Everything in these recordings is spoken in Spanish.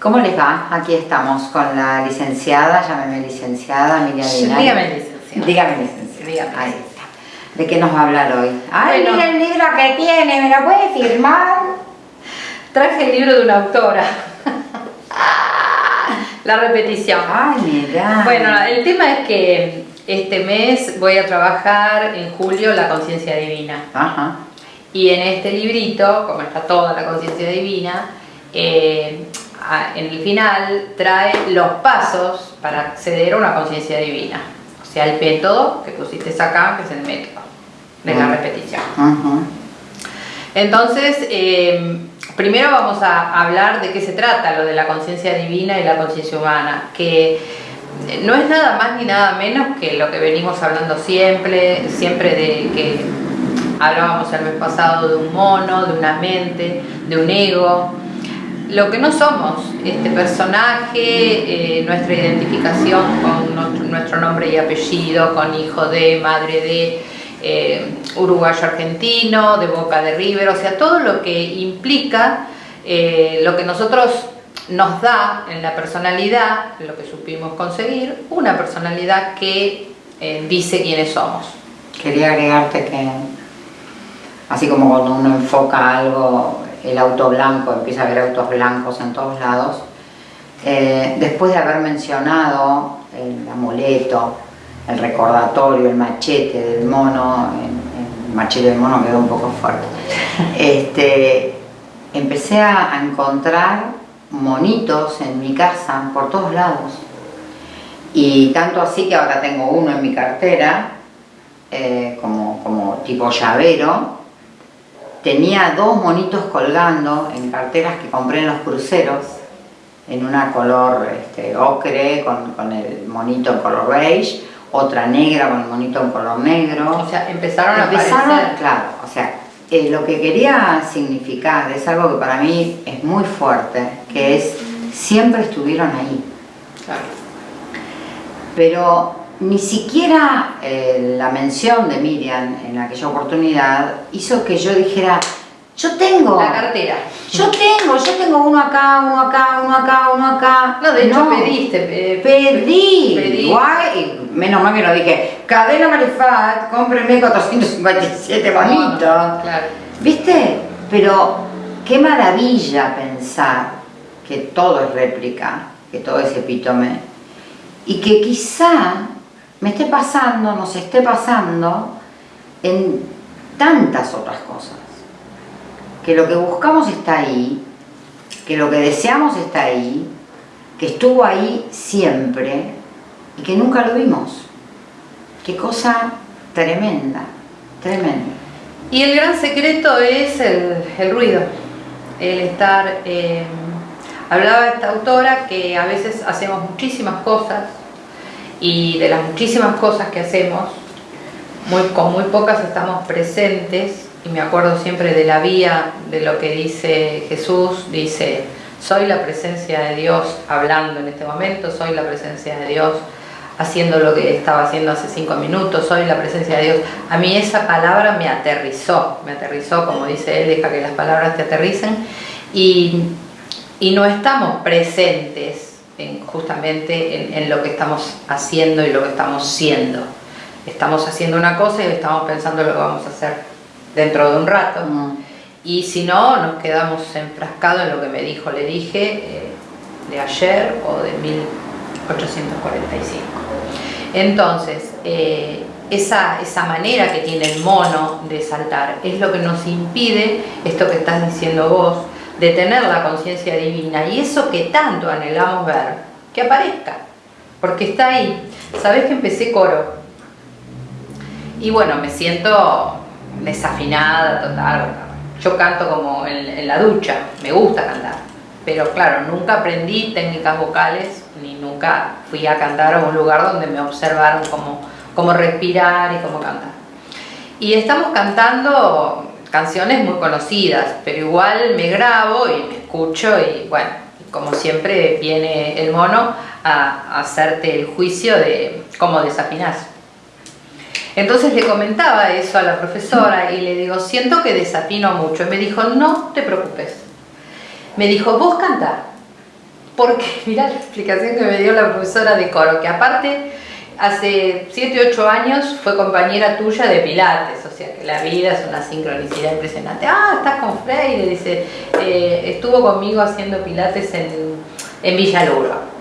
¿Cómo les va? Aquí estamos con la licenciada, llámeme licenciada, Miriam. Dígame licenciada. Dígame licenciada. Dígame. Ahí está. ¿De qué nos va a hablar hoy? Ay, Bueno. mira el libro que tiene, ¿me lo puede firmar? Traje el libro de una autora. La repetición. Ay, mira. Bueno, el tema es que este mes voy a trabajar en julio la conciencia divina. Ajá. Y en este librito, como está toda la conciencia divina, eh, en el final trae los pasos para acceder a una conciencia divina. O sea, el método que pusiste acá, que es el método de la Mm. repetición. Entonces, eh, primero vamos a hablar de qué se trata lo de la conciencia divina y la conciencia humana, que no es nada más ni nada menos que lo que venimos hablando siempre, siempre de que hablábamos el mes pasado de un mono, de una mente, de un ego. Lo que no somos, este personaje, eh, nuestra identificación con nuestro, nombre y apellido, con hijo de, madre de, eh, uruguayo argentino, de Boca de River, o sea, todo lo que implica eh, lo que nosotros nos da en la personalidad, lo que supimos conseguir, una personalidad que dice quiénes somos. Quería agregarte que, así como cuando uno enfoca algo, el auto blanco, empieza a ver autos blancos en todos lados, eh, después de haber mencionado el amuleto, el recordatorio, el machete del mono, el, el machete del mono quedó un poco fuerte, este, empecé a a encontrar monitos en mi casa por todos lados. Y tanto así que ahora tengo uno en mi cartera, eh, como, como tipo llavero. Tenía dos monitos colgando en carteras que compré en los cruceros, en una color este, ocre con, con el monito en color beige, otra negra con el monito en color negro. O sea, empezaron, Empezaron, a aparecer. claro, o sea, eh, lo que quería significar es algo que para mí es muy fuerte, que es siempre estuvieron ahí Claro. pero ni siquiera eh, la mención de Miriam en aquella oportunidad hizo que yo dijera, yo tengo, La cartera. yo tengo, yo tengo uno acá, uno acá, uno acá, uno acá. No, de hecho pediste. Pedí, Pedí. Guay, y menos mal que no dije, cadena Marifat, cómpreme 457 bonitos. Claro. ¿Viste? Pero qué maravilla pensar que todo es réplica, que todo es epítome, y que quizá me esté pasando, nos esté pasando en tantas otras cosas. Que lo que buscamos está ahí, que lo que deseamos está ahí, que estuvo ahí siempre y que nunca lo vimos. Qué cosa tremenda, tremenda. Y el gran secreto es el, el ruido, el estar... eh, hablaba esta autora que a veces hacemos muchísimas cosas y de las muchísimas cosas que hacemos, muy, con muy pocas estamos presentes. Y me acuerdo siempre de la vía de lo que dice Jesús, dice, soy la presencia de Dios hablando en este momento, soy la presencia de Dios haciendo lo que estaba haciendo hace cinco minutos, soy la presencia de Dios. A mí esa palabra me aterrizó, me aterrizó, como dice él, deja que las palabras te aterricen, y, y no estamos presentes en- justamente en, en lo que estamos haciendo y lo que estamos siendo. Estamos haciendo una cosa y estamos pensando lo que vamos a hacer dentro de un rato. Mm. Y si no, nos quedamos enfrascados en lo que me dijo, le dije, eh, de ayer o de 1845. Entonces, eh, esa, esa manera que tiene el mono de saltar es lo que nos impide, esto que estás diciendo vos, de tener la conciencia divina y eso que tanto anhelamos ver, que aparezca, porque está ahí. Sabés que empecé coro y bueno, me siento desafinada total. Yo canto como en, la ducha, me gusta cantar, pero claro, nunca aprendí técnicas vocales ni nunca fui a cantar a un lugar donde me observaron cómo, cómo respirar y cómo cantar. Y estamos cantando canciones muy conocidas, pero igual me grabo y me escucho y bueno, como siempre viene el mono a, hacerte el juicio de cómo desafinás. Entonces le comentaba eso a la profesora y le digo, siento que desafino mucho. Y me dijo, no te preocupes. Me dijo, vos cantá, porque mira la explicación que me dio la profesora de coro, que aparte hace 7, 8 años fue compañera tuya de Pilates, o sea que la vida es una sincronicidad impresionante. Ah, estás con Freire, dice, eh, estuvo conmigo haciendo Pilates en, en Villaluro.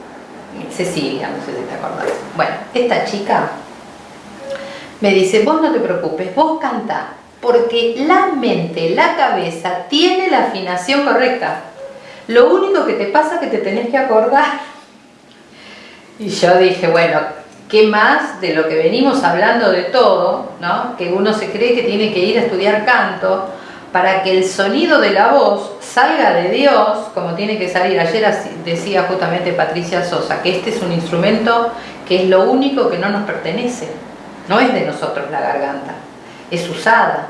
Cecilia, no sé si te acordás. Bueno, esta chica me dice, vos no te preocupes, vos canta, porque la mente, la cabeza, tiene la afinación correcta. Lo único que te pasa es que te tenés que acordar. Y yo dije, bueno, ¿qué más de lo que venimos hablando de todo, ¿no? que uno se cree que tiene que ir a estudiar canto para que el sonido de la voz salga de Dios, como tiene que salir. Ayer decía justamente Patricia Sosa, que este es un instrumento que es lo único que no nos pertenece. No es de nosotros la garganta, es usada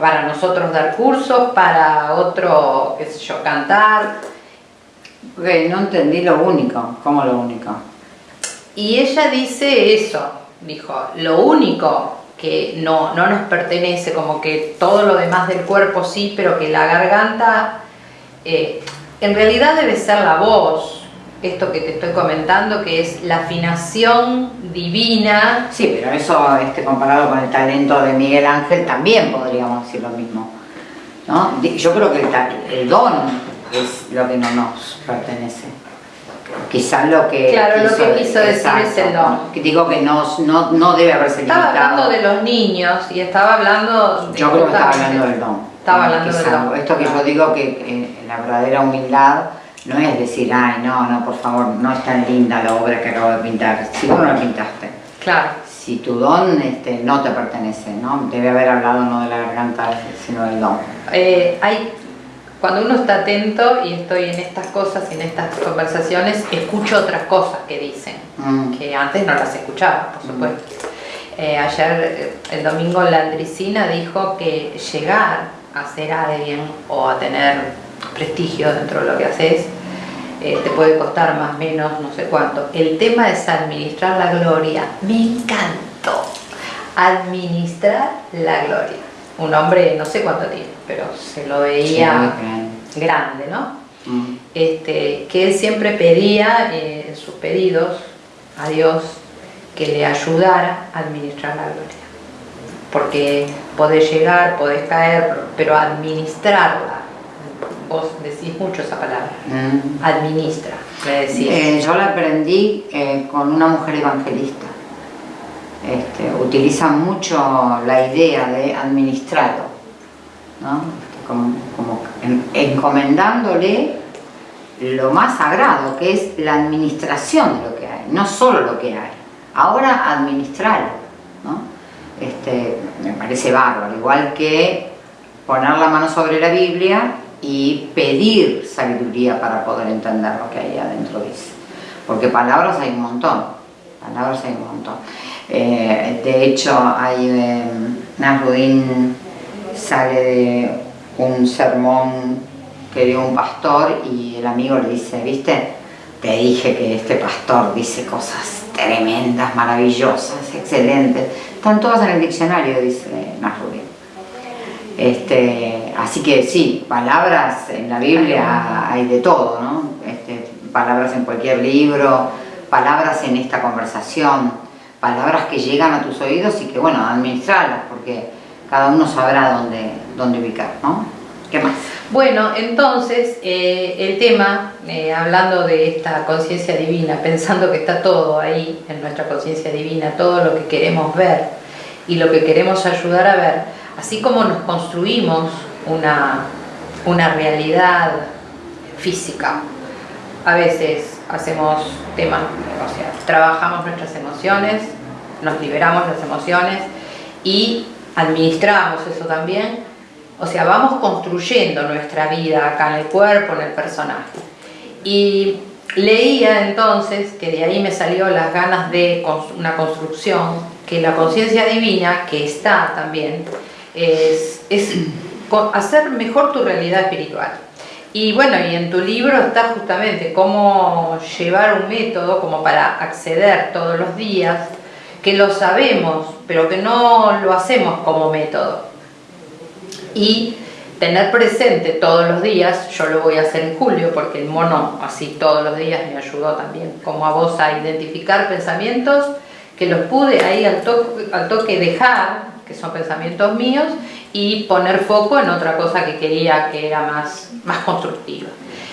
para nosotros dar cursos, para otro, qué sé yo, cantar. no entendí lo único, ¿cómo lo único? Y ella dice eso, dijo, lo único que no, no nos pertenece, como que todo lo demás del cuerpo sí, pero que la garganta eh, en realidad debe ser la voz, esto que te estoy comentando, que es la afinación divina. Sí, pero eso este, comparado con el talento de Miguel Ángel también podríamos decir lo mismo. ¿no? Yo creo que el, el don es lo que no nos pertenece quizás lo que claro lo que quiso decir es el don digo que no, no, no debe haberse estaba hablando de los niños y estaba hablando yo creo que estaba hablando del don. Estaba hablando del don. esto que yo digo que la verdadera humildad no es decir ay no no por favor no es tan linda la obra que acabo de pintar si vos no la pintaste. Claro. Si tu don este, no te pertenece, ¿no? Debe haber hablado no de la garganta, sino del don. Eh, hay cuando uno está atento y estoy en estas cosas, en estas conversaciones, escucho otras cosas que dicen, mm. que antes no las escuchaba, por mm. supuesto. Eh, ayer, eh, el domingo, Landricina dijo que llegar a ser alguien o a tener prestigio dentro de lo que haces, eh, te puede costar más o menos, no sé cuánto. El tema es administrar la gloria. Me encantó. Administrar la gloria un hombre, no sé cuánto tiene, pero se lo veía grande, ¿no? Mm. Este, que él siempre pedía eh, en sus pedidos a Dios que le ayudara a administrar la gloria. Porque podés llegar, podés caer, pero administrarla, vos decís mucho esa palabra, mm. administra, eh, yo la aprendí eh, con una mujer evangelista este, utilizan mucho la idea de administrarlo, ¿no? como, encomendándole lo más sagrado, que es la administración de lo que hay, no solo lo que hay, ahora administrarlo. ¿no? Este, me parece bárbaro, igual que poner la mano sobre la Biblia y pedir sabiduría para poder entender lo que hay adentro dice. Porque palabras hay un montón, palabras hay un montón. Eh, de hecho, hay, eh, Nasrudin sale de un sermón que dio un pastor y el amigo le dice, ¿viste? Te dije que este pastor dice cosas tremendas, maravillosas, excelentes. Están todas en el diccionario, dice Nasrudin. Este, así que sí, palabras en la Biblia hay de todo, ¿no? Este, palabras en cualquier libro, palabras en esta conversación palabras que llegan a tus oídos y que, bueno, administrarlas, porque cada uno sabrá dónde, dónde ubicar, ¿no? ¿Qué más? Bueno, entonces, eh, el tema, eh, hablando de esta conciencia divina, pensando que está todo ahí, en nuestra conciencia divina, todo lo que queremos ver y lo que queremos ayudar a ver, así como nos construimos una, una realidad física, a veces hacemos temas, o sea, trabajamos nuestras emociones, nos liberamos las emociones y administramos eso también. O sea, vamos construyendo nuestra vida acá en el cuerpo, en el personaje. Y leía entonces, que de ahí me salió las ganas de una construcción, que la conciencia divina, que está también, es, es hacer mejor tu realidad espiritual. Y bueno, y en tu libro está justamente cómo llevar un método como para acceder todos los días, que lo sabemos, pero que no lo hacemos como método. Y tener presente todos los días, yo lo voy a hacer en julio porque el mono así todos los días me ayudó también, como a vos a identificar pensamientos que los pude ahí al, toque dejar, que son pensamientos míos, y poner foco en otra cosa que quería que era más, más constructiva.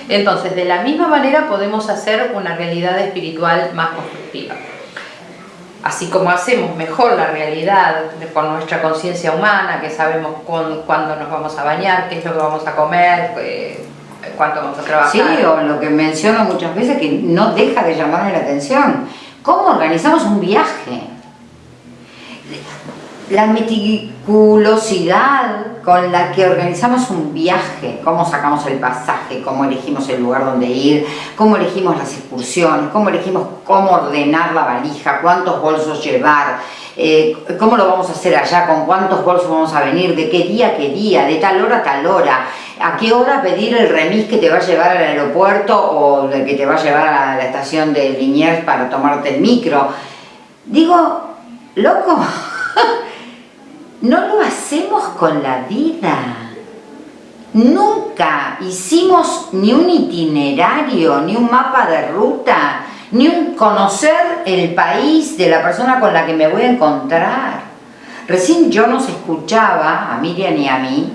Entonces, de la misma manera podemos hacer una realidad espiritual más constructiva así como hacemos mejor la realidad con nuestra conciencia humana, que sabemos cuándo nos vamos a bañar, qué es lo que vamos a comer, eh, cuánto vamos a trabajar. Sí, o lo que menciono muchas veces que no deja de llamarme la atención. ¿Cómo organizamos un viaje? La meticulosidad con la que organizamos un viaje, cómo sacamos el pasaje, cómo elegimos el lugar donde ir, cómo elegimos las excursiones, cómo elegimos cómo ordenar la valija, cuántos bolsos llevar, eh, cómo lo vamos a hacer allá, con cuántos bolsos vamos a venir, de qué día a qué día, de tal hora a tal hora, a qué hora pedir el remis que te va a llevar al aeropuerto o que te va a llevar a la estación de Liniers para tomarte el micro. Digo, loco, no lo hacemos con la vida. Nunca hicimos ni un itinerario, ni un mapa de ruta, ni un conocer el país de la persona con la que me voy a encontrar. Recién yo nos escuchaba, a Miriam y a mí,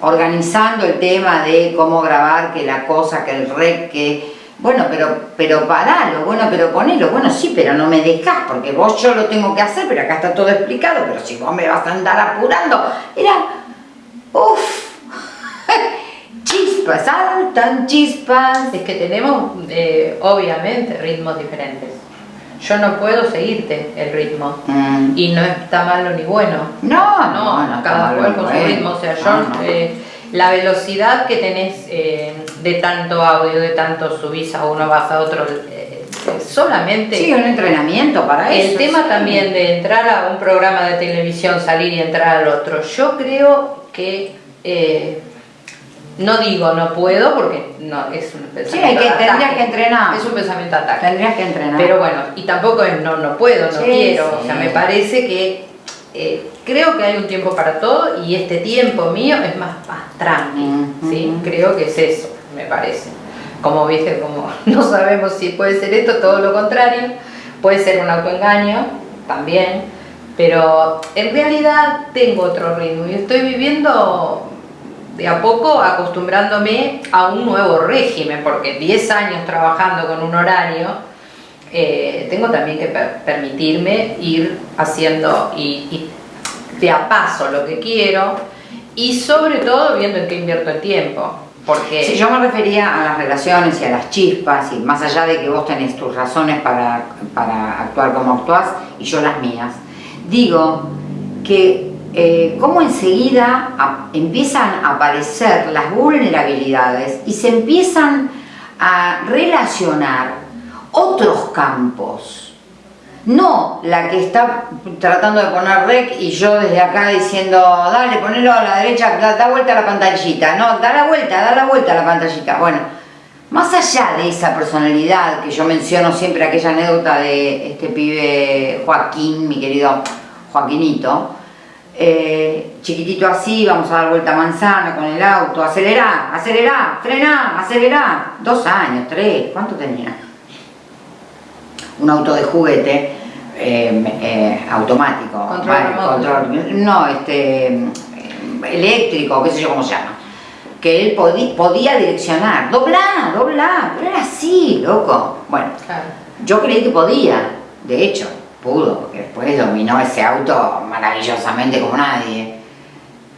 organizando el tema de cómo grabar, que la cosa, que el rec, que bueno, pero, pero paralo, bueno, pero ponelo, bueno, sí, pero no me dejas, porque vos yo lo tengo que hacer, pero acá está todo explicado, pero si vos me vas a andar apurando, era, uff, chispas, saltan chispas. Es que tenemos, eh, obviamente, ritmos diferentes. Yo no puedo seguirte el ritmo, mm. y no está malo ni bueno. No, no, no, cada cual con su ritmo, o sea, yo... Eh, la velocidad que tenés eh, de tanto audio, de tanto subís a uno, vas a otro, eh, solamente... Sí, un entrenamiento para eso. El tema también de entrar a un programa de televisión, salir y entrar al otro, yo creo que... Eh, no digo no puedo porque no es un pensamiento sí, que, tendrías que entrenar. Es un pensamiento ataque. Tendrías que entrenar. Pero bueno, y tampoco es no, no puedo, no quiero. O sea, me parece que eh, creo que hay un tiempo para todo y este tiempo mío es más, más tranqui, ¿sí? creo que es eso, me parece. Como viste, como no sabemos si puede ser esto, todo lo contrario, puede ser un autoengaño también, pero en realidad tengo otro ritmo y estoy viviendo de a poco acostumbrándome a un nuevo régimen, porque 10 años trabajando con un horario, eh, tengo también que permitirme ir haciendo y, de a paso lo que quiero y sobre todo viendo en qué invierto el tiempo. Porque... Si yo me refería a las relaciones y a las chispas y más allá de que vos tenés tus razones para, para actuar como actuás y yo las mías, digo que eh, como enseguida empiezan a aparecer las vulnerabilidades y se empiezan a relacionar otros campos. No la que está tratando de poner rec y yo desde acá diciendo, dale, ponelo a la derecha, da, vuelta a la pantallita. No, da la vuelta, da la vuelta a la pantallita. Bueno, más allá de esa personalidad que yo menciono siempre, aquella anécdota de este pibe Joaquín, mi querido Joaquinito, eh, chiquitito así, vamos a dar vuelta a manzana con el auto, acelera, acelera, frena, acelera. Dos años, tres, ¿cuánto tenía? Un auto de juguete eh, eh, automático, control, no, este, eléctrico, qué sé yo cómo se llama, que él podía direccionar, doblar, doblar, pero era así, loco. Bueno, yo creí que podía, de hecho, pudo, porque después dominó ese auto maravillosamente como nadie.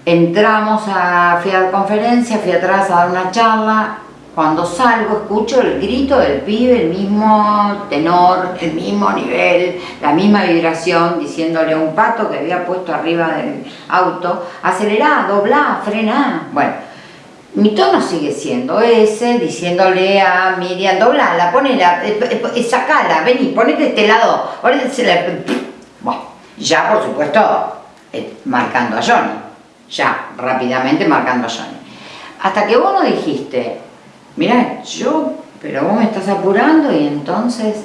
Entramos a, fui a la conferencia, fui atrás a dar una charla, cuando salgo escucho el grito del pibe, el mismo tenor, el mismo nivel, la misma vibración, diciéndole a un pato que había puesto arriba del auto, acelerá, doblá, frená. Bueno, mi tono sigue siendo ese, diciéndole a Miriam, doblala, ponela, eh, eh, eh, sacala, vení, ponete este lado. Bueno, ya por supuesto marcando a Johnny, ya rápidamente marcando a Johnny. Hasta que vos no dijiste, mira, yo, pero vos me estás apurando y entonces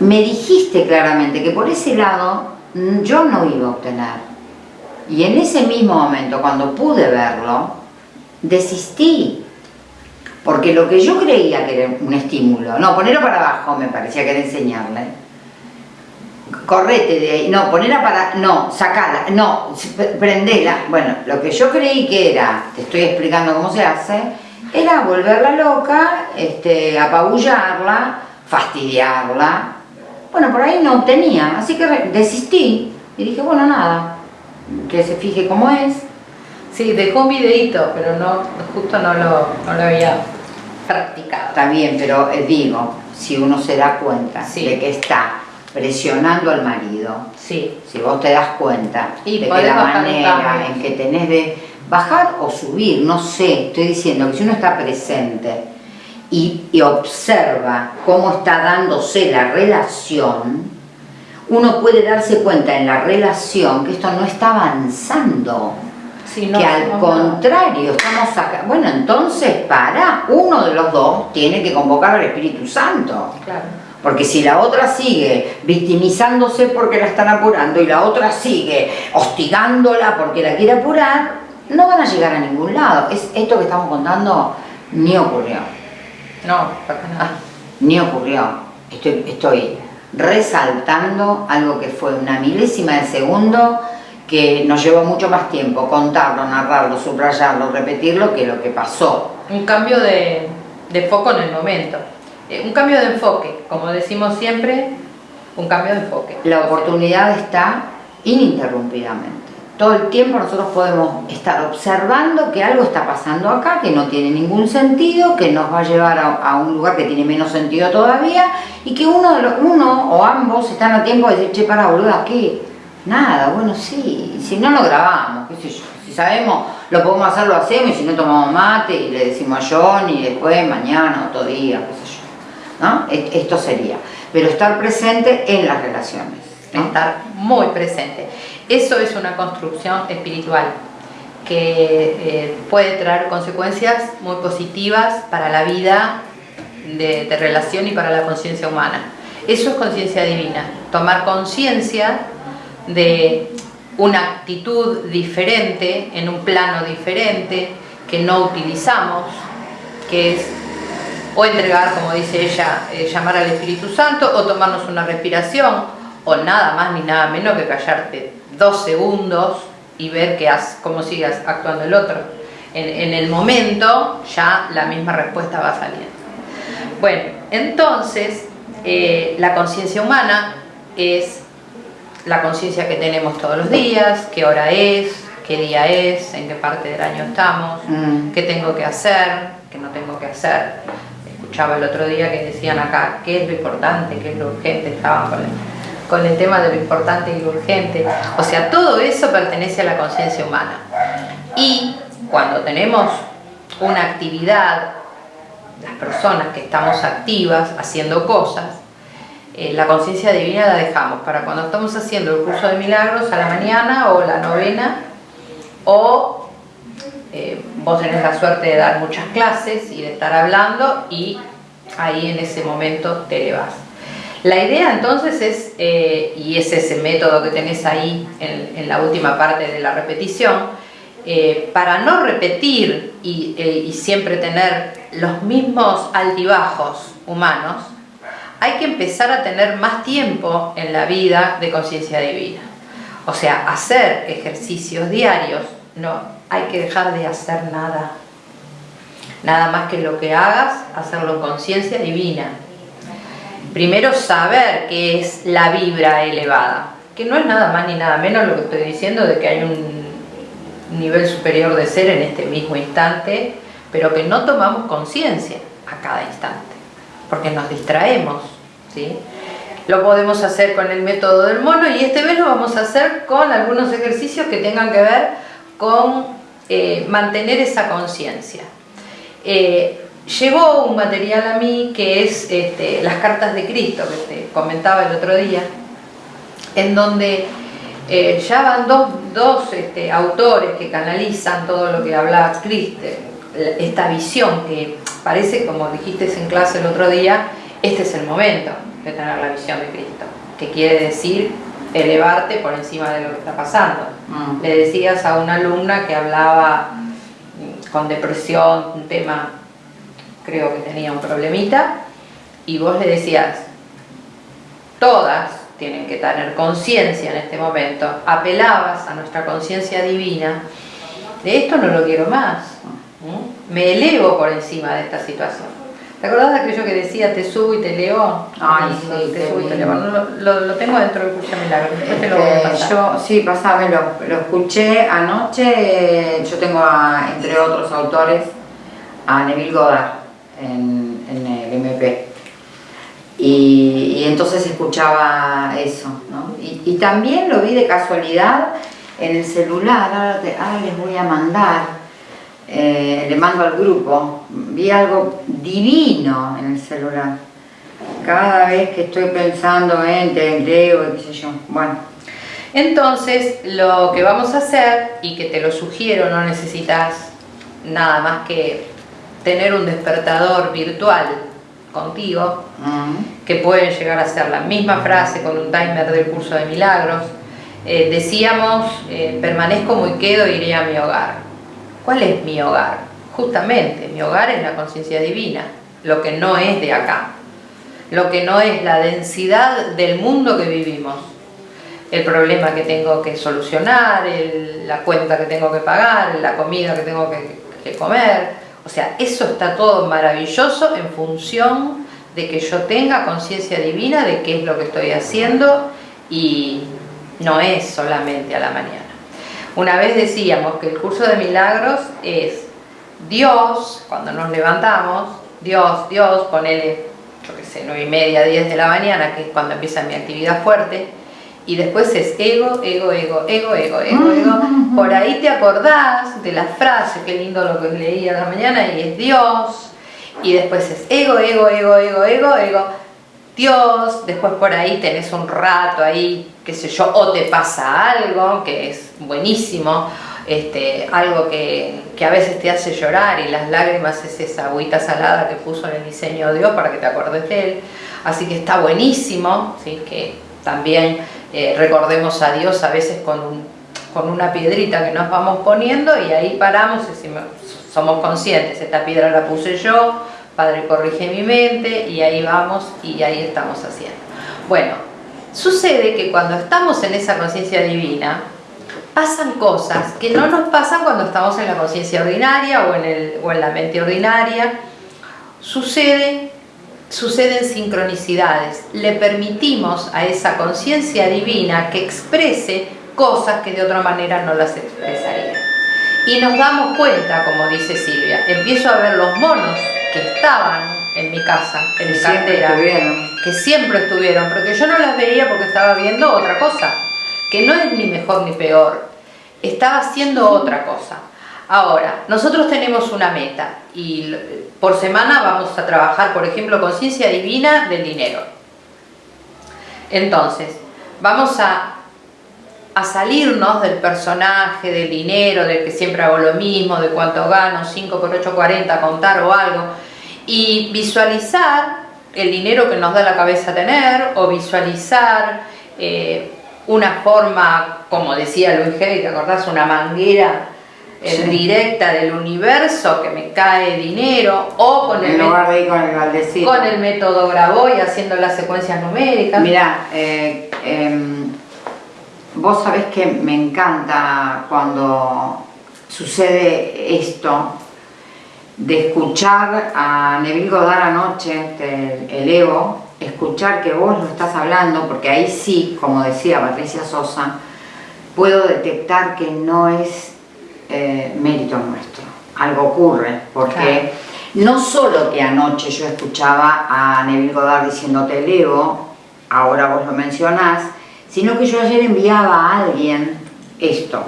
me dijiste claramente que por ese lado yo no iba a obtener. Y en ese mismo momento, cuando pude verlo, desistí. Porque lo que yo creía que era un estímulo, no, ponerlo para abajo me parecía que era enseñarle. Correte de ahí, no, ponerla para, no, sacala, no, prendela. Bueno, lo que yo creí que era, te estoy explicando cómo se hace, era volverla loca, este, apabullarla, fastidiarla. Bueno, por ahí no tenía, así que desistí y dije, bueno, nada, que se fije cómo es. Sí, dejó un videito, pero no, justo no lo, no lo había practicado. Está bien, pero eh, digo, si uno se da cuenta de que está presionando al marido, sí. si vos te das cuenta de que la manera en que tenés de bajar o subir, no sé, estoy diciendo que si uno está presente y, y observa cómo está dándose la relación, uno puede darse cuenta en la relación que esto no está avanzando que al contrario, estamos acá. Bueno, entonces para, uno de los dos tiene que convocar al Espíritu Santo. Porque si la otra sigue victimizándose porque la están apurando y la otra sigue hostigándola porque la quiere apurar, no van a llegar a ningún lado. Es esto que estamos contando ni ocurrió. No, para nada. Ni ocurrió. Estoy, estoy resaltando algo que fue una milésima de segundo que nos llevó mucho más tiempo contarlo, narrarlo, subrayarlo, repetirlo que lo que pasó. Un cambio de, foco en el momento, eh, un cambio de enfoque, como decimos siempre, un cambio de enfoque. La oportunidad está ininterrumpidamente. Todo el tiempo nosotros podemos estar observando que algo está pasando acá, que no tiene ningún sentido, que nos va a llevar a, un lugar que tiene menos sentido todavía y que uno, de los, uno o ambos están a tiempo de decir, che, para boluda, ¿qué? Nada, bueno, sí, si no lo grabamos, qué sé yo, si sabemos, lo podemos hacer, lo hacemos, y si no tomamos mate y le decimos a John y después, mañana, otro día, qué sé yo, ¿no? Esto sería, pero estar presente en las relaciones. Estar muy presente. Eso es una construcción espiritual que eh, puede traer consecuencias muy positivas para la vida de, relación y para la conciencia humana. Eso es conciencia divina, tomar conciencia de una actitud diferente, en un plano diferente, que no utilizamos, que es o entregar, como dice ella, eh, llamar al Espíritu Santo, o tomarnos una respiración, o nada más ni nada menos que callarte dos segundos y ver que cómo sigas actuando el otro. En, el momento ya la misma respuesta va saliendo. Bueno, entonces eh, la conciencia humana es la conciencia que tenemos todos los días, qué hora es, qué día es, en qué parte del año estamos, mm. qué tengo que hacer, qué no tengo que hacer. Escuchaba el otro día que decían acá qué es lo importante, qué es lo urgente, estaban con el, con el tema de lo importante y lo urgente. O sea, todo eso pertenece a la conciencia humana. Y cuando tenemos una actividad, las personas que estamos activas haciendo cosas, eh, la conciencia divina la dejamos para cuando estamos haciendo el curso de milagros a la mañana o la novena o eh, vos tenés la suerte de dar muchas clases y de estar hablando y ahí en ese momento te elevas. La idea entonces es, eh, y es ese método que tenés ahí en, la última parte de la repetición, para no repetir y, y siempre tener los mismos altibajos humanos, hay que empezar a tener más tiempo en la vida de conciencia divina. O sea, hacer ejercicios diarios, no, hay que dejar de hacer nada. Nada más que lo que hagas, hacerlo en conciencia divina. Primero saber qué es la vibra elevada, que no es nada más ni nada menos lo que estoy diciendo de que hay un nivel superior de ser en este mismo instante, pero que no tomamos conciencia a cada instante, porque nos distraemos lo podemos hacer con el método del mono y este vez lo vamos a hacer con algunos ejercicios que tengan que ver con eh, mantener esa conciencia. Eh, llegó un material a mí que es este, las cartas de Cristo, que te comentaba el otro día, en donde eh, ya van dos, este, autores que canalizan todo lo que habla Cristo, esta visión que parece, como dijiste en clase el otro día, este es el momento de tener la visión de Cristo, que quiere decir elevarte por encima de lo que está pasando. Mm. Le decías a una alumna que hablaba con depresión, un tema, creo que tenía un problemita, y vos le decías, todas tienen que tener conciencia en este momento, apelabas a nuestra conciencia divina, de esto no lo quiero más, me elevo por encima de esta situación. ¿Te acordás de aquello que decía, te subo y te leo? Ay, sí, te subo y te leo. Lo, lo, tengo dentro del curso de milagros, después te lo voy a pasar. yo, sí, pasame, lo, lo escuché anoche, yo tengo a, entre otros autores a Neville Goddard en, el MP. Y, y entonces escuchaba eso, ¿no? Y, también lo vi de casualidad en el celular, ahora, te- les voy a mandar, eh, le mando al grupo, vi algo divino en el celular. Cada vez que estoy pensando en te leo, qué sé yo, bueno, Entonces, lo que vamos a hacer, y que te lo sugiero, no necesitas nada más que tener un despertador virtual contigo, mm, que pueden llegar a ser la misma frase con un timer del curso de milagros. Eh, decíamos, eh, permanezco muy quedo, iré a mi hogar. ¿Cuál es mi hogar? Justamente, mi hogar es la conciencia divina, lo que no es de acá, lo que no es la densidad del mundo que vivimos, el problema que tengo que solucionar, el- la cuenta que tengo que pagar, la comida que tengo que, que comer. O sea, eso está todo maravilloso en función de que yo tenga conciencia divina de qué es lo que estoy haciendo y no es solamente a la mañana. Una vez decíamos que el curso de milagros es Dios, cuando nos levantamos, Dios, Dios, ponele, yo qué sé, 9 y media, 10 de la mañana, que es cuando empieza mi actividad fuerte, y después es ego, ego, ego, ego, ego, ego, ego. Por ahí te acordás de la frase, qué lindo lo que leí a la mañana, y es Dios, y después es ego, ego, ego, ego, ego, ego, Dios, después por ahí tenés un rato ahí, qué sé yo, o te pasa algo que es buenísimo, este, algo que, que a veces te hace llorar y las lágrimas es esa agüita salada que puso en el diseño de Dios para que te acordes de Él. Así que está buenísimo, ¿sí? que también eh, recordemos a Dios a veces con, con una piedrita que nos vamos poniendo y ahí paramos y somos conscientes, esta piedra la puse yo, Padre corrige mi mente y ahí vamos y ahí estamos haciendo. Bueno, sucede que cuando estamos en esa conciencia divina, pasan cosas que no nos pasan cuando estamos en la conciencia ordinaria o en, el, o en la mente ordinaria. Sucede, suceden sincronicidades. Le permitimos a esa conciencia divina que exprese cosas que de otra manera no las expresaría. Y nos damos cuenta, como dice Silvia, empiezo a ver los monos que estaban en mi casa, en mi cartera, que siempre estuvieron, pero que yo no las veía porque estaba viendo otra cosa, que no es ni mejor ni peor, estaba haciendo otra cosa. Ahora, nosotros tenemos una meta y l- por semana vamos a trabajar, por ejemplo, conciencia divina del dinero. Entonces, vamos a, a salirnos del personaje, del dinero, del que siempre hago lo mismo, de cuánto gano, 5 por 8, 40, contar o algo, y visualizar el dinero que nos da la cabeza tener o visualizar eh, una forma, como decía Luis Hay, ¿te acordás? Una manguera Sí. directa del universo que me cae dinero o con el, lugar de ir con el con el método Graboy haciendo las secuencias numéricas. Mira, eh, em, vos sabés que me encanta cuando sucede esto de escuchar a Neville Goddard anoche, del el Evo, escuchar que vos lo estás hablando, porque ahí sí, como decía Patricia Sosa, puedo detectar que no es eh, mérito nuestro, algo ocurre, porque no solo que anoche yo escuchaba a Neville Goddard diciendo te elevo, ahora vos lo mencionás, sino que yo ayer enviaba a alguien esto.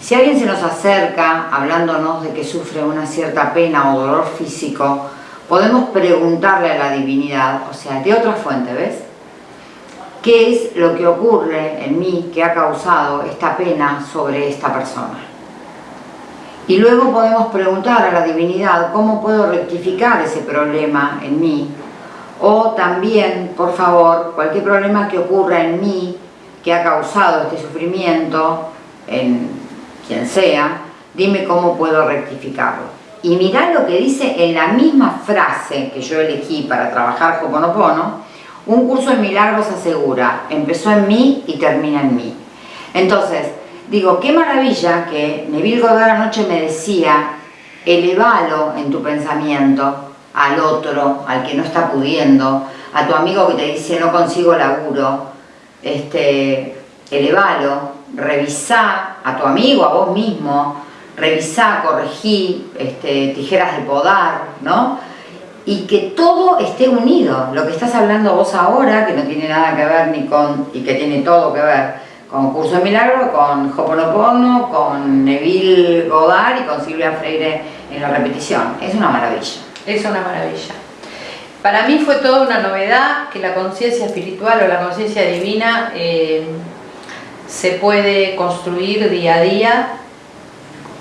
Si alguien se nos acerca hablándonos de que sufre una cierta pena o dolor físico, podemos preguntarle a la divinidad, o sea, de otra fuente, ¿ves? ¿Qué es lo que ocurre en mí que ha causado esta pena sobre esta persona? Y luego podemos preguntar a la divinidad cómo puedo rectificar ese problema en mí. O también, por favor, cualquier problema que ocurra en mí que ha causado este sufrimiento, en quien sea, dime cómo puedo rectificarlo. Y mirá lo que dice en la misma frase que yo elegí para trabajar Hoponopono, un curso de milagros asegura, empezó en mí y termina en mí. Entonces, digo, qué maravilla que Neville Goddard anoche me decía, elevalo en tu pensamiento al otro, al que no está pudiendo, a tu amigo que te dice no consigo laburo, este, elevalo, revisá a tu amigo, a vos mismo, revisá, corregí, este, tijeras de podar, ¿no? Y que todo esté unido, lo que estás hablando vos ahora, que no tiene nada que ver ni con, y que tiene todo que ver con Curso de Milagro, con Hoponopono, con Neville Godard y con Silvia Freire en la repetición. Es una maravilla. Es una maravilla. Para mí fue toda una novedad que la conciencia espiritual o la conciencia divina eh, se puede construir día a día,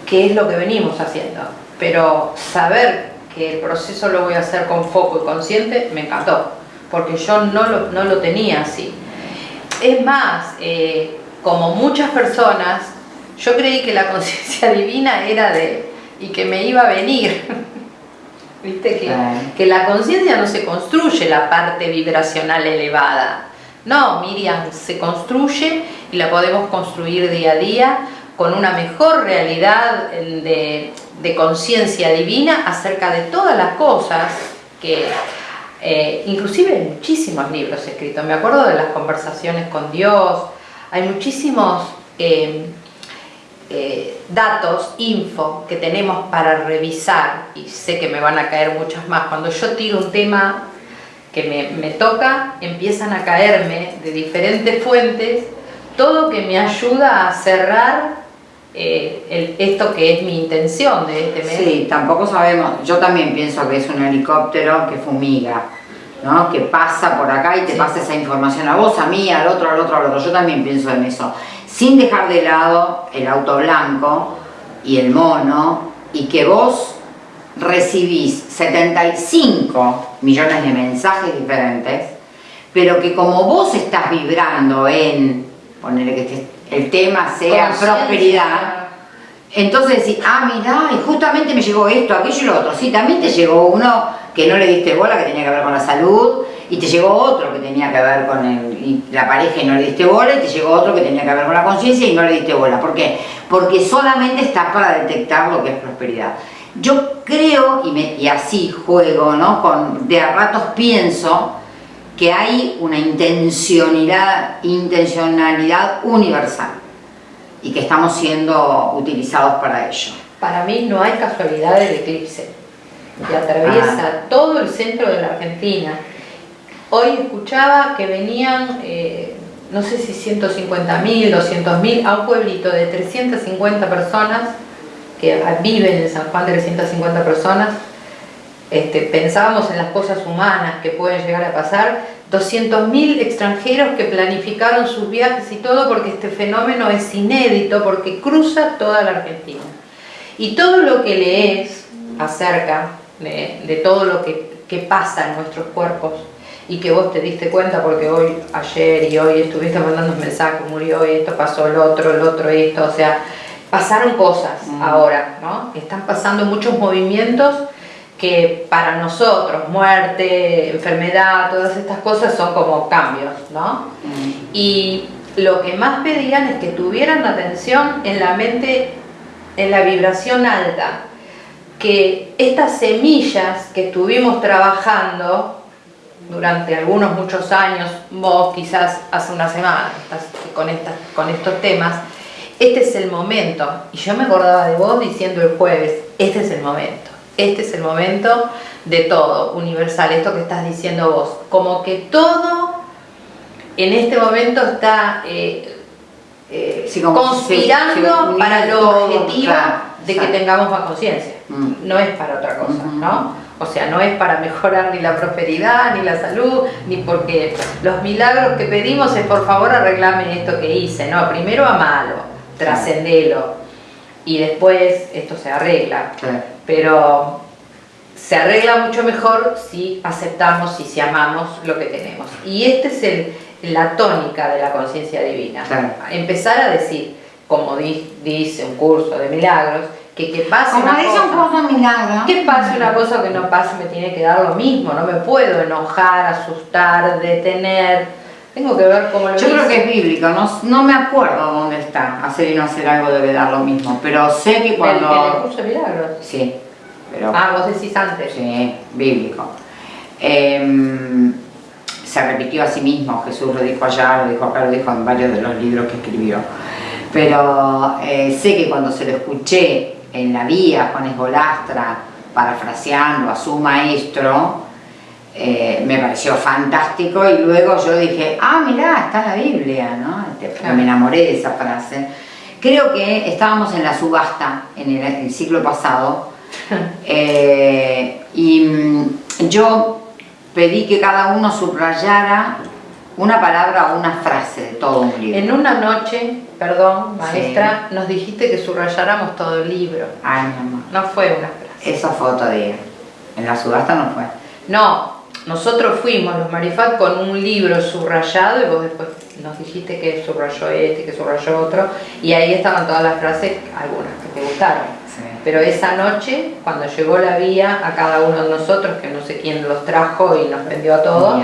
que es lo que venimos haciendo. Pero saber que el proceso lo voy a hacer con foco y consciente, me encantó, porque yo no lo, no lo tenía así. Es más, eh, como muchas personas, yo creí que la conciencia divina era de, y que me iba a venir. ¿Viste? Que, que la conciencia no se construye la parte vibracional elevada. No, Miriam, se construye y la podemos construir día a día con una mejor realidad de, de conciencia divina acerca de todas las cosas que eh, inclusive muchísimos libros escritos. Me acuerdo de las conversaciones con Dios, hay muchísimos eh, eh, datos, info que tenemos para revisar y sé que me van a caer muchas más. Cuando yo tiro un tema que me, toca, empiezan a caerme de diferentes fuentes todo que me ayuda a cerrar eh, esto que es mi intención de este mes. Sí, tampoco sabemos, yo también pienso que es un helicóptero que fumiga, ¿no? que pasa por acá y te pasa esa información a vos, a mí, al otro, al otro, al otro. Yo también pienso en eso sin dejar de lado el auto blanco y el mono y que vos recibís 75 millones de mensajes diferentes, pero que como vos estás vibrando en, ponerle que el tema sea prosperidad, entonces decís, ah, mira, y justamente me llegó esto, aquello y lo otro. Sí, también te llegó uno que no le diste bola, que tenía que ver con la salud, y te llegó otro que tenía que ver con la pareja y no le diste bola, y te llegó otro que tenía que ver con la conciencia y no le diste bola. ¿Por qué? Porque solamente estás para detectar lo que es prosperidad. Yo creo, y, y así juego, ¿no? Con, de a ratos pienso que hay una intencionalidad, intencionalidad universal y que estamos siendo utilizados para ello. Para mí no hay casualidad del eclipse, que atraviesa ah. todo el centro de la Argentina. Hoy escuchaba que venían, eh, no sé si 150.000, 200.000, a un pueblito de 350 personas, que viven en San Juan 350 personas, este, pensábamos en las cosas humanas que pueden llegar a pasar, 200.000 extranjeros que planificaron sus viajes y todo porque este fenómeno es inédito, porque cruza toda la Argentina. Y todo lo que lees acerca de, todo lo que, que, pasa en nuestros cuerpos y que vos te diste cuenta porque hoy, ayer y hoy estuviste mandando un mensaje, murió esto, pasó el otro, el otro esto, o sea, pasaron cosas mm. ahora, ¿no? Están pasando muchos movimientos que para nosotros, muerte, enfermedad, todas estas cosas son como cambios, ¿no? Mm. Y lo que más pedían es que tuvieran atención en la mente, en la vibración alta, que estas semillas que estuvimos trabajando durante algunos muchos años, vos quizás hace una semana estás con, estas, con estos temas, este es el momento, y yo me acordaba de vos diciendo el jueves, este es el momento. Este es el momento de todo, universal, esto que estás diciendo vos, como que todo en este momento está eh, eh, conspirando para lo objetivo de que tengamos más conciencia, mm. no es para otra cosa, ¿no? O sea, no es para mejorar ni la prosperidad, ni la salud, ni porque los milagros que pedimos es por favor arreglame esto que hice, no, primero amalo, trascendelo, y después esto se arregla. Pero se arregla mucho mejor si aceptamos y si amamos lo que tenemos. Y esta es el, la tónica de la conciencia divina. Empezar a decir, como dice un curso de milagros, que, que pase Como una dice un cosa. curso de milagro. Que pase una cosa que no pase me tiene que dar lo mismo, no me puedo enojar, asustar, detener. Tengo que ver cómo lo Yo creo que es bíblico, no, no me acuerdo dónde está. Hacer y no hacer algo debe dar lo mismo, pero sé que cuando... en el curso de milagros. Sí, pero... Ah, vos decís antes. Sí, bíblico. Em, se repitió a sí mismo, Jesús lo dijo allá, lo dijo acá, lo dijo en varios de los libros que escribió. Pero eh, sé que cuando se lo escuché en la vía, Juan Esgolastra, parafraseando a su maestro, eh, me pareció fantástico y luego yo dije, ah, mirá, está la Biblia, ¿no? Este, Claro. Me enamoré de esa frase. Creo que estábamos en la subasta en el, el siglo pasado eh, y mm, yo pedí que cada uno subrayara una palabra o una frase de todo un libro. En una noche, perdón, maestra, nos dijiste que subrayáramos todo el libro. Ay, mi amor. No fue una frase. Eso fue otro día. En la subasta no fue. No, nosotros fuimos los Marifat con un libro subrayado y vos después nos dijiste que subrayó este, que subrayó otro y ahí estaban todas las frases, algunas que te gustaron. Pero esa noche, cuando llegó la vía a cada uno de nosotros, que no sé quién los trajo y nos vendió a todos,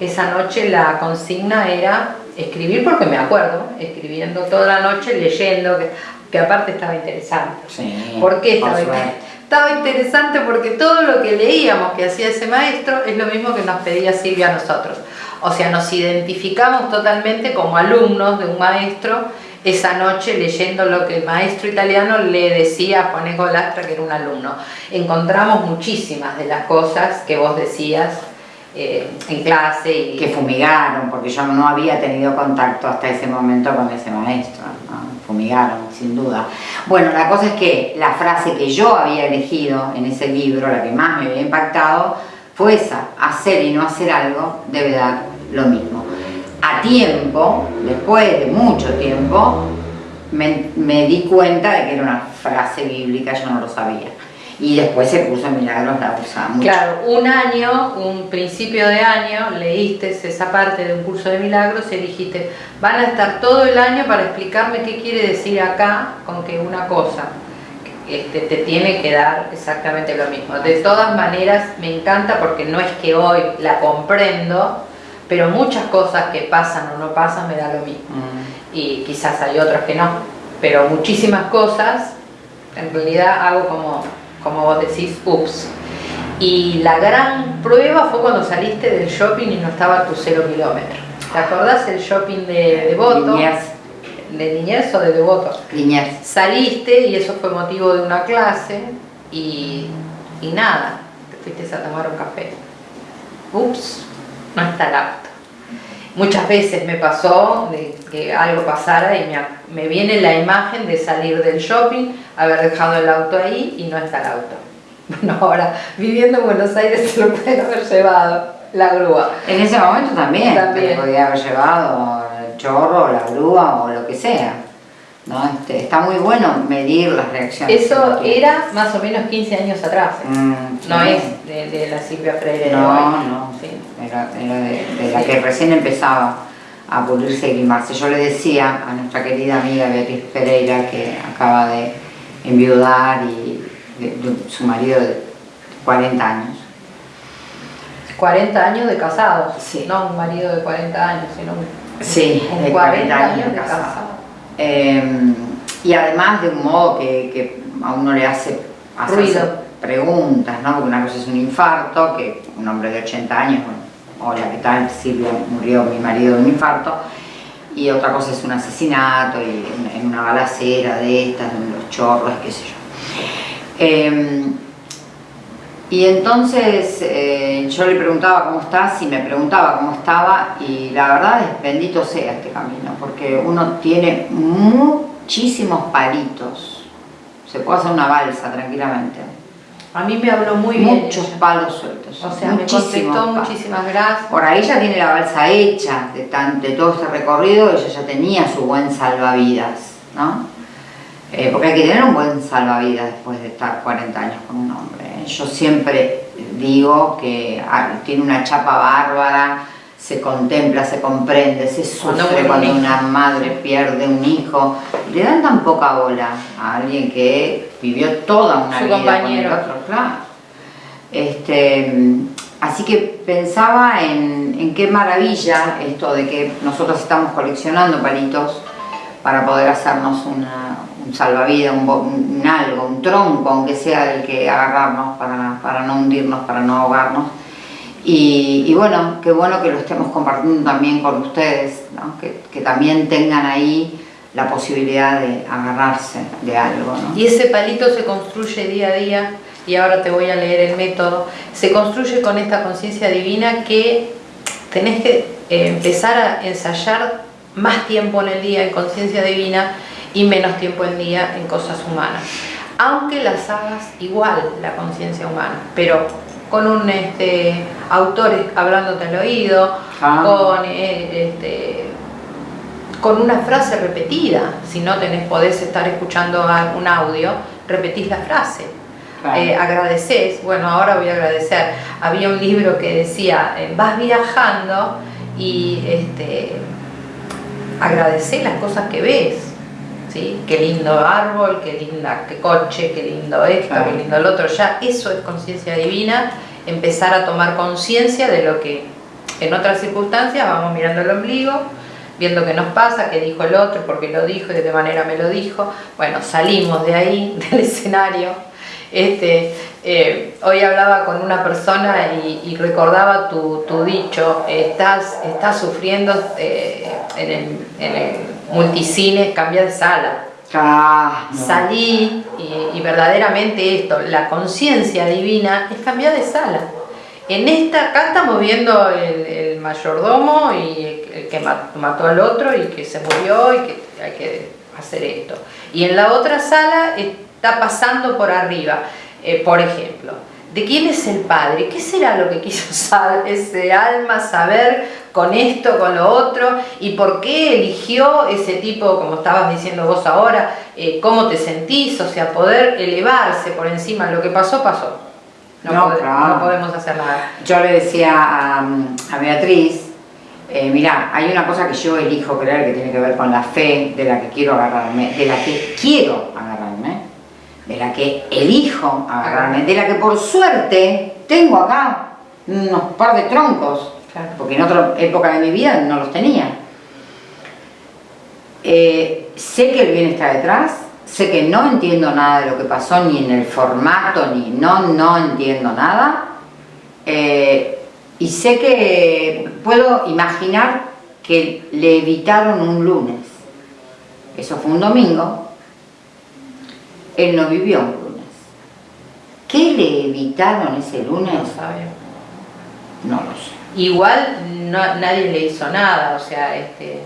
esa noche la consigna era escribir, porque me acuerdo, escribiendo toda la noche, leyendo, que, que aparte estaba interesante. Sí, ¿Por qué estaba, suerte. inter- estaba interesante? Porque todo lo que leíamos que hacía ese maestro es lo mismo que nos pedía Silvia a nosotros. O sea, nos identificamos totalmente como alumnos de un maestro esa noche leyendo lo que el maestro italiano le decía a Juan Egolastra, que era un alumno. Encontramos muchísimas de las cosas que vos decías eh, en clase que fumigaron, porque yo no había tenido contacto hasta ese momento con ese maestro, fumigaron, sin duda. Bueno, la cosa es que la frase que yo había elegido en ese libro, la que más me había impactado, fue esa, hacer y no hacer algo debe dar lo mismo. A tiempo, después de mucho tiempo, me, me di cuenta de que era una frase bíblica, yo no lo sabía. Y después el curso de milagros la usaba mucho. Claro, un año, un principio de año, leíste esa parte de un curso de milagros y dijiste, van a estar todo el año para explicarme qué quiere decir acá con que una cosa este, te tiene que dar exactamente lo mismo. De todas maneras, me encanta porque no es que hoy la comprendo, pero muchas cosas que pasan o no pasan me da lo mismo. Mm. Y quizás hay otras que no, pero muchísimas cosas, en realidad hago como, como vos decís, ups. Y la gran prueba fue cuando saliste del shopping y no estaba tu cero kilómetro. ¿Te acordás el shopping de Devoto? Liniers, ¿De Niñez o de Devoto? Liniers. Saliste y eso fue motivo de una clase y, y nada, te fuiste a tomar un café. Ups, no está el auto. Muchas veces me pasó de que algo pasara y me, me viene la imagen de salir del shopping, haber dejado el auto ahí y no está el auto. Bueno, ahora viviendo en Buenos Aires se lo pueden haber llevado la grúa. En ese momento también, También. podía haber llevado el chorro, la grúa o lo que sea. ¿No? Este, está muy bueno medir las reacciones. Eso era más o menos 15 años atrás. ¿eh? Mm, No sí. es de, de la Silvia Freire de No, hoy. no. Sí. Era, era de, de la Sí. que recién empezaba a pulirse y limarse. Yo le decía a nuestra querida amiga Beatriz Pereira, que acaba de enviudar y su marido de 40 años. 40 años de casados. Sí. No un marido de 40 años, sino un, Sí, un de 40 años de casado. casado. Eh, y además de un modo que, que a uno le hace Ruido. preguntas, ¿no? Porque una cosa es un infarto, que un hombre de 80 años, bueno, hola, ¿qué tal? Silvia, murió mi marido de un infarto. Y otra cosa es un asesinato y en, en una balacera de estas, en los chorros, qué sé yo. Eh, y entonces eh, yo le preguntaba cómo estás y me preguntaba cómo estaba y la verdad es bendito sea este camino porque uno tiene muchísimos palitos. Se puede hacer una balsa tranquilamente. A mí me habló muy bien. Muchos palos sueltos. O sea, me contestó palos. muchísimas gracias. Por ahí ya tiene la balsa hecha de, tan- de todo este recorrido, ella ya tenía su buen salvavidas, ¿no? Eh, porque hay que tener un buen salvavidas después de estar 40 años con un hombre. ¿eh? Yo siempre digo que ah, tiene una chapa bárbara, se contempla, se comprende, se sufre cuando, una madre pierde un hijo. Le dan tan poca bola a alguien que vivió toda una vida con el otro, claro. Este, así que pensaba en, qué maravilla esto de que nosotros estamos coleccionando palitos para poder hacernos un salvavidas, un, algo, un tronco, aunque sea el que agarrarnos para, para no hundirnos, para no ahogarnos. Y, bueno, qué bueno que lo estemos compartiendo también con ustedes, que, también tengan ahí la posibilidad de agarrarse de algo. Y ese palito se construye día a día, y ahora te voy a leer el método, se construye con esta conciencia divina que tenés que eh, empezar a ensayar más tiempo en el día en conciencia divina y menos tiempo en el día en cosas humanas. Aunque las hagas igual, la conciencia humana, pero con un este, autor hablándote al oído, ah. con, eh, este, con una frase repetida. Si no tenés, podés estar escuchando un audio, repetís la frase. Eh, agradeces, bueno, ahora voy a agradecer. Había un libro que decía, eh, vas viajando y este, agradecés las cosas que ves. ¿Sí? Qué lindo árbol, qué linda, qué coche, qué lindo esto, qué lindo el otro. Ya eso es conciencia divina empezar a tomar conciencia de lo que en otras circunstancias vamos mirando el ombligo, viendo qué nos pasa, qué dijo el otro, por qué lo dijo y de qué manera me lo dijo. Bueno, salimos de ahí, del escenario. Este, eh, hoy hablaba con una persona y, recordaba tu, dicho, estás, estás sufriendo eh, en, el, en el multicine, cambia de sala. Ah, Salí y, verdaderamente esto, la conciencia divina es cambiar de sala. En esta, acá estamos viendo el, mayordomo y el que mató al otro y que se murió y que hay que hacer esto. Y en la otra sala está pasando por arriba, eh, por ejemplo, ¿de quién es el padre? ¿Qué será lo que quiso ese alma saber con esto, con lo otro, y por qué eligió ese tipo, como estabas diciendo vos ahora, eh, cómo te sentís, o sea, poder elevarse por encima de lo que pasó, pasó. No, podemos hacer nada. Yo le decía a, Beatriz, eh, mira, hay una cosa que yo elijo creer que tiene que ver con la fe de la que quiero agarrarme, de la que quiero agarrarme, de la que elijo agarrarme, de la que por suerte tengo acá unos par de troncos porque en otra época de mi vida no los tenía. Eh, sé que el bien está detrás, sé que no entiendo nada de lo que pasó, ni en el formato, ni no, no entiendo nada. Eh, y sé que puedo imaginar que le evitaron un lunes. Eso fue un domingo. Él no vivió un lunes. ¿Qué le evitaron ese lunes? No lo sé. Igual nadie le hizo nada, o sea, este,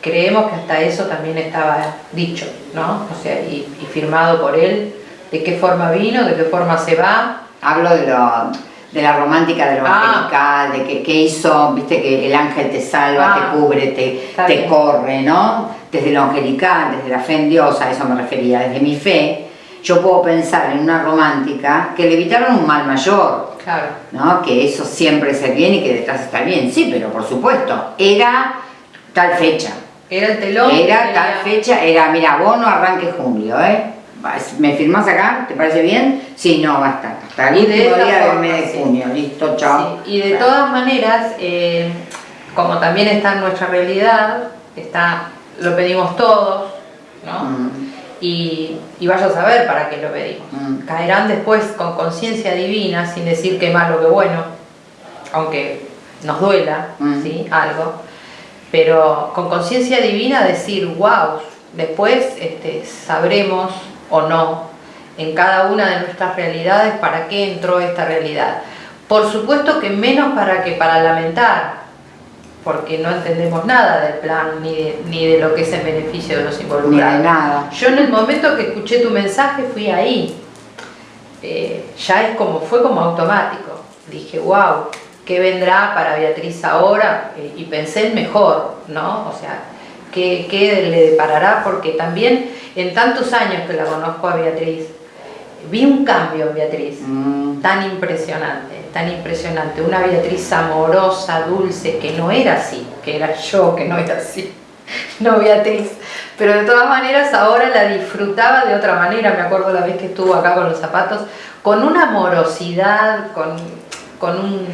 creemos que hasta eso también estaba dicho, ¿no? O sea, y, firmado por él, de qué forma vino, de qué forma se va. Hablo de, lo, de la romántica, de lo ah. de que, qué hizo, viste que el ángel te salva, te ah. cubre, te, te corre, ¿no? Desde lo angelical, desde la fe en Dios, a eso me refería, desde mi fe, yo puedo pensar en una romántica que le evitaron un mal mayor, claro. ¿no? que eso siempre es el bien y que detrás está el bien, sí, pero por supuesto, era tal fecha. Era el telón. Era tal fecha, era, mira, vos no arranques julio, ¿eh? ¿Me firmás acá? ¿Te parece bien? Sí, no, basta. Hasta el último día del mes de junio, listo, chao. Y de todas maneras, eh, como también está en nuestra realidad, está, lo pedimos todos, ¿no? Mm y, vaya a saber para qué lo pedimos. Mm. Caerán después con conciencia divina, sin decir que malo, que bueno, aunque nos duela mm. ¿sí? algo, pero con conciencia divina decir, wow, después este, sabremos o no en cada una de nuestras realidades para qué entró esta realidad. Por supuesto que menos para que para lamentar, porque no entendemos nada del plan ni de, ni de lo que es el beneficio de los involucrados. nada. Yo en el momento que escuché tu mensaje fui ahí. Eh, ya es como, fue como automático. Dije, wow, ¿qué vendrá para Beatriz ahora? Eh, y pensé en mejor, ¿no? O sea, ¿qué, ¿qué, le deparará? Porque también en tantos años que la conozco a Beatriz, vi un cambio en Beatriz, Mm. tan impresionante, tan impresionante. Una Beatriz amorosa, dulce, que no era así, que era yo que no era así, no Beatriz. Pero de todas maneras ahora la disfrutaba de otra manera, me acuerdo la vez que estuvo acá con los zapatos, con una amorosidad, con, con un...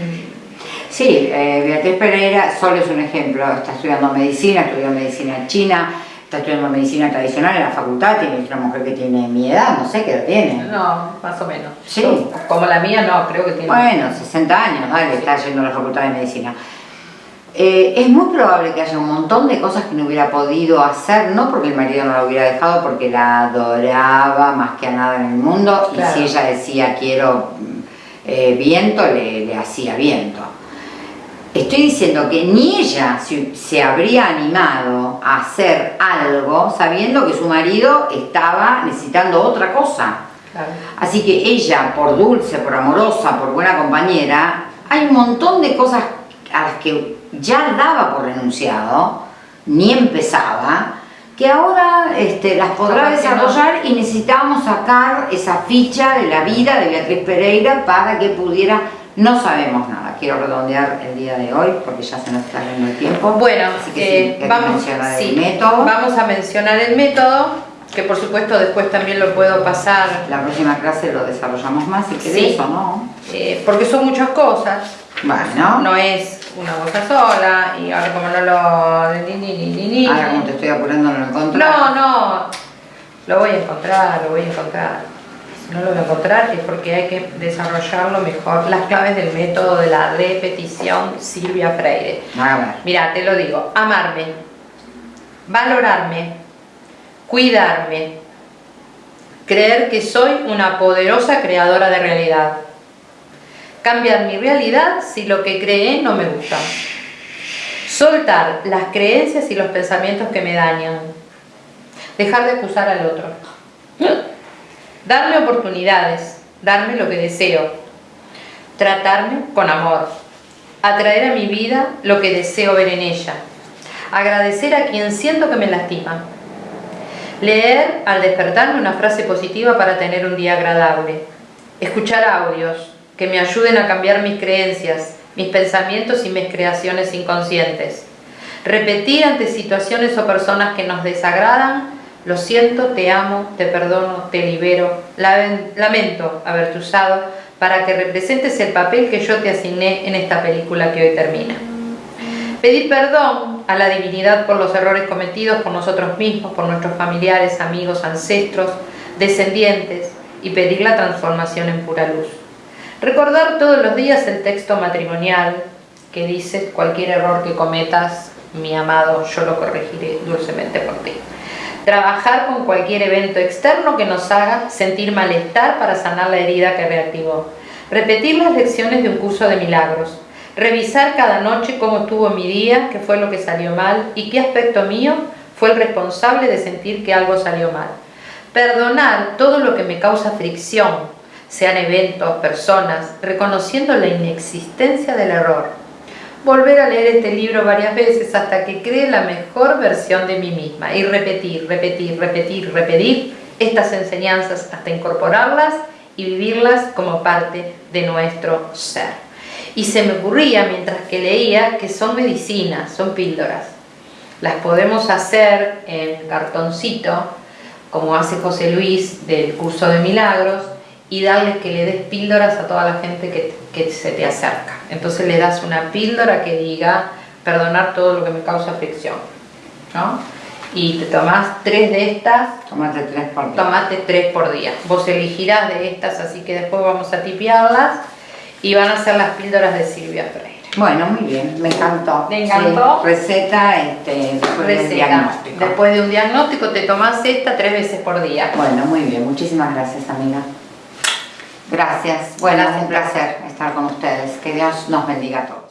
Sí, eh, Beatriz Pereira solo es un ejemplo, está estudiando medicina, estudió medicina china, está estudiando medicina tradicional en la facultad, tiene una mujer que tiene mi edad, no sé qué edad tiene. No, más o menos. Sí. Como la mía no, creo que tiene... Bueno, 60 años, dale, está yendo a la facultad de medicina. Eh, es muy probable que haya un montón de cosas que no hubiera podido hacer, no porque el marido no la hubiera dejado, porque la adoraba más que a nada en el mundo, Claro. y si ella decía quiero eh, viento, le, le hacía viento. Estoy diciendo que ni ella se, se habría animado a hacer algo sabiendo que su marido estaba necesitando otra cosa. Claro. Así que ella, por dulce, por amorosa, por buena compañera, hay un montón de cosas a las que ya daba por renunciado, ni empezaba, que ahora este, las podrá no. desarrollar y necesitamos sacar esa ficha de la vida de Beatriz Pereira para que pudiera, no sabemos nada, quiero redondear el día de hoy porque ya se nos está yendo el tiempo. Bueno, Así que eh, sí, vamos, mencionar sí, el método. vamos a mencionar el método, que por supuesto después también lo puedo pasar, La próxima clase lo desarrollamos más si querés Sí. o no. eh, porque son muchas cosas, Bueno. no es una cosa sola, y ahora como no lo... ni, ni, ni, ni, ni. Ahora como te estoy apurando no lo encontré. No, no, lo voy a encontrar, lo voy a encontrar. No lo voy a encontrar es porque hay que desarrollarlo mejor. Las claves del método de la repetición Silvia Freire. A ver. Mira, te lo digo, amarme, valorarme, cuidarme, creer que soy una poderosa creadora de realidad, cambiar mi realidad si lo que creé no me gusta, soltar las creencias y los pensamientos que me dañan, dejar de acusar al otro, darme oportunidades, darme lo que deseo, tratarme con amor, atraer a mi vida lo que deseo ver en ella, agradecer a quien siento que me lastima, leer al despertarme una frase positiva para tener un día agradable, escuchar audios que me ayuden a cambiar mis creencias, mis pensamientos y mis creaciones inconscientes, repetir ante situaciones o personas que nos desagradan, lo siento, te amo, te perdono, te libero, lamen- lamento haberte usado para que representes el papel que yo te asigné en esta película que hoy termina. Pedir perdón a la divinidad por los errores cometidos por nosotros mismos, por nuestros familiares, amigos, ancestros, descendientes y pedir la transformación en pura luz. Recordar todos los días el texto matrimonial que dice cualquier error que cometas, mi amado, yo lo corregiré dulcemente por ti. Trabajar con cualquier evento externo que nos haga sentir malestar para sanar la herida que reactivó. Repetir las lecciones de un curso de milagros. Revisar cada noche cómo estuvo mi día, qué fue lo que salió mal y qué aspecto mío fue el responsable de sentir que algo salió mal. Perdonar todo lo que me causa fricción, sean eventos, personas, reconociendo la inexistencia del error. Volver a leer este libro varias veces hasta que cree la mejor versión de mí misma y repetir, repetir, repetir, repetir estas enseñanzas hasta incorporarlas y vivirlas como parte de nuestro ser. Y se me ocurría mientras que leía que son medicinas, son píldoras. Las podemos hacer en cartoncito, como hace José Luis del curso de milagros, y darles que le des píldoras a toda la gente que, que se te acerca. Entonces le das una píldora que diga perdonar todo lo que me causa fricción. ¿no? Y te tomás tres de estas Tómate tres por día. tomate tres por día. Vos elegirás de estas, así que después vamos a tipearlas y van a ser las píldoras de Silvia Freire. Bueno, muy bien, me encantó. ¿Te encantó? Sí, receta este, después del Receta. diagnóstico. Después de un diagnóstico te tomás esta tres veces por día. Bueno, muy bien, muchísimas gracias, amiga. Gracias. Bueno, Gracias. un placer estar con ustedes. Que Dios nos bendiga a todos.